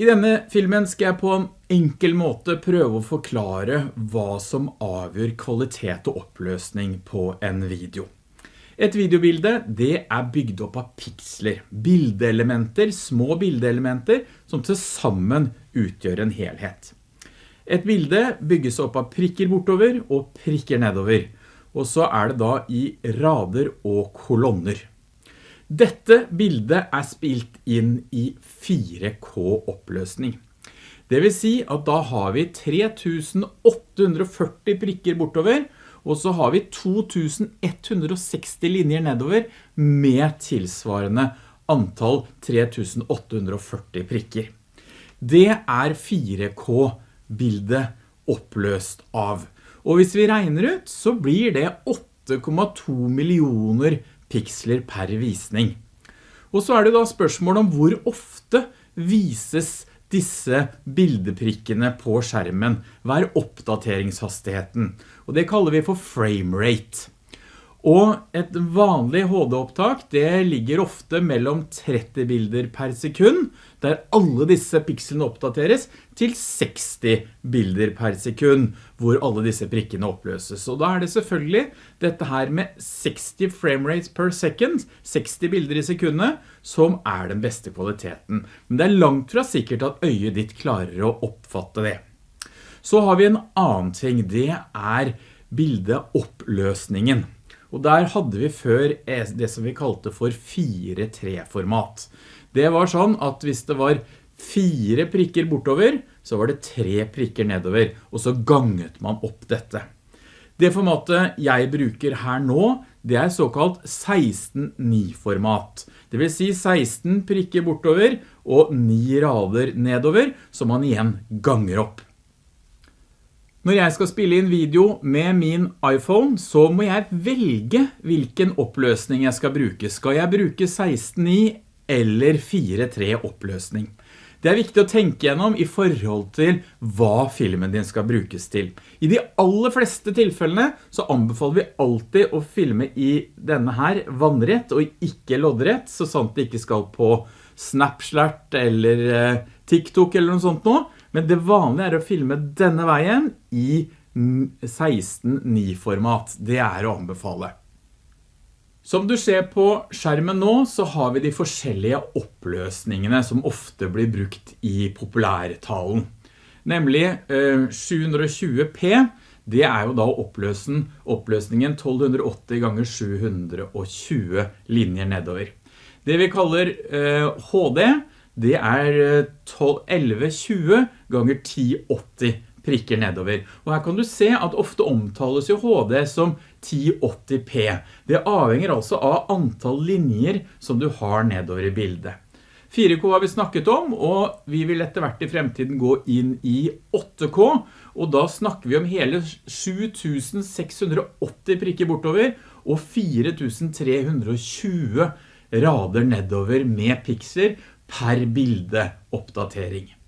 I denne filmen skal jeg på en enkel måte prøve å forklare hva som avgjør kvalitet og oppløsning på en video. Et videobilde, det er bygd opp av piksler, bildeelementer, små bildeelementer, som til sammen utgjør en helhet. Et bilde bygges opp av prikker bortover og prikker nedover, og så er det da i rader og kolonner. Dette bildet er spilt inn i 4K oppløsning. Det vil si at da har vi 3840 prikker bortover, og så har vi 2160 linjer nedover med tilsvarende antall 3840 prikker. Det er 4K-bildet oppløst av. Og hvis vi regner ut, så blir det 8,2 millioner piksler per visning. Og så er det da spørsmål om hvor ofte vises disse bildeprikkene på skjermen. Hva er oppdateringshastigheten? Og det kaller vi for frame rate. Og et vanlig HD-opptak det ligger ofte mellom 30 bilder per sekund, der alle disse pikselene oppdateres, til 60 bilder per sekund, hvor alle disse prikkene oppløses. Og da er det selvfølgelig dette her med 60 frame rates per second, 60 bilder i sekundet, som er den beste kvaliteten. Men det er langt fra sikkert at øyet ditt klarer å oppfatte det. Så har vi en annen ting, det er bildeoppløsningen. Og der hadde vi før det som vi kalte for 4-3-format. Det var sånn at hvis det var fire prikker bortover, så var det tre prikker nedover, og så ganget man opp dette. Det formatet jeg bruker her nå, det er såkalt 16-9-format. Det vil si 16 prikker bortover og 9 rader nedover, som man igjen ganger opp. Når jeg skal spille inn video med min iPhone, så må jeg velge hvilken oppløsning jeg skal bruke. Skal jeg bruke 16.9 eller 4.3 oppløsning? Det er viktig å tenke gjennom i forhold til hva filmen din skal brukes til. I de aller fleste tilfellene så anbefaler vi alltid å filme i denne her vannrett og ikke loddrett, så sant det ikke skal på Snapchat eller eh, TikTok eller noe sånt nå. Men det vanlige er å filme denne veien i 16.9-format. Det er å anbefale. Som du ser på skjermen nå, så har vi de forskjellige oppløsningene som ofte blir brukt i populærtalen. Nemlig 720p, eh, det er jo da oppløsningen 1280 ganger 720 linjer nedover. Det vi kaller HD, eh, det er 1120 eh, ganger 1080 prikker nedover. Og her kan du se at ofte omtales jo HD som 1080p. Det avhenger altså av antall linjer som du har nedover i bildet. 4K har vi snakket om, og vi vil etter hvert i fremtiden gå inn i 8K, og da snakker vi om hele 7680 prikker bortover, og 4320 rader nedover med pixler per bildeoppdatering.